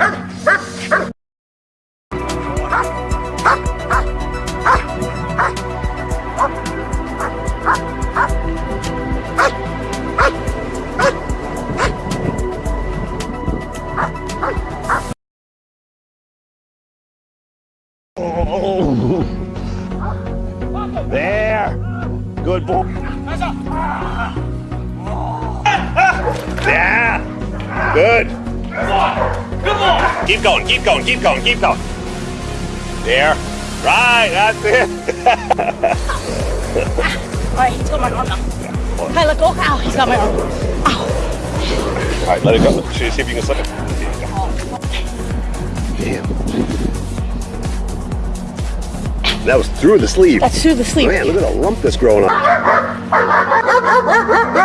There. Good boy. Yeah, Good. Come on! Keep going, keep going, keep going, keep going. There. Right, that's it. Alright, he's got my arm now. Hey, let go. Ow, he's got my arm. Ow. All right, let it go. See if you can slip it. Damn. That was through the sleeve. That's through the sleeve. Man, look at the lump that's growing up.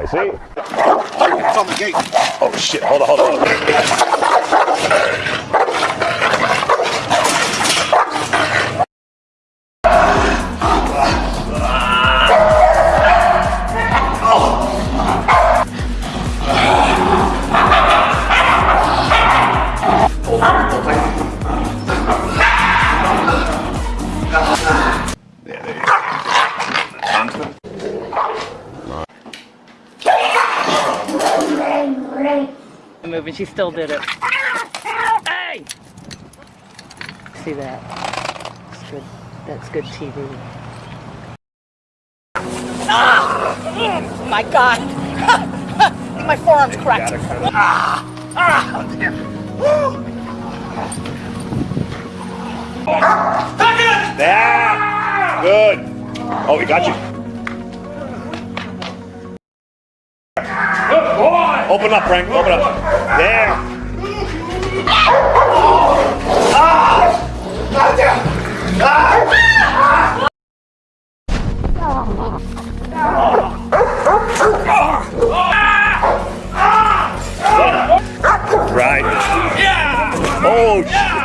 Right, see? It's on the gate. Oh shit, hold on, hold on. Move and she still did it. Hey! See that? That's good. That's good TV. Ah! Oh my God! my forearm's cracked. Ah! Ah! There. Good. Oh, we got you. Open up, Frank. Open up. There. Right. Oh,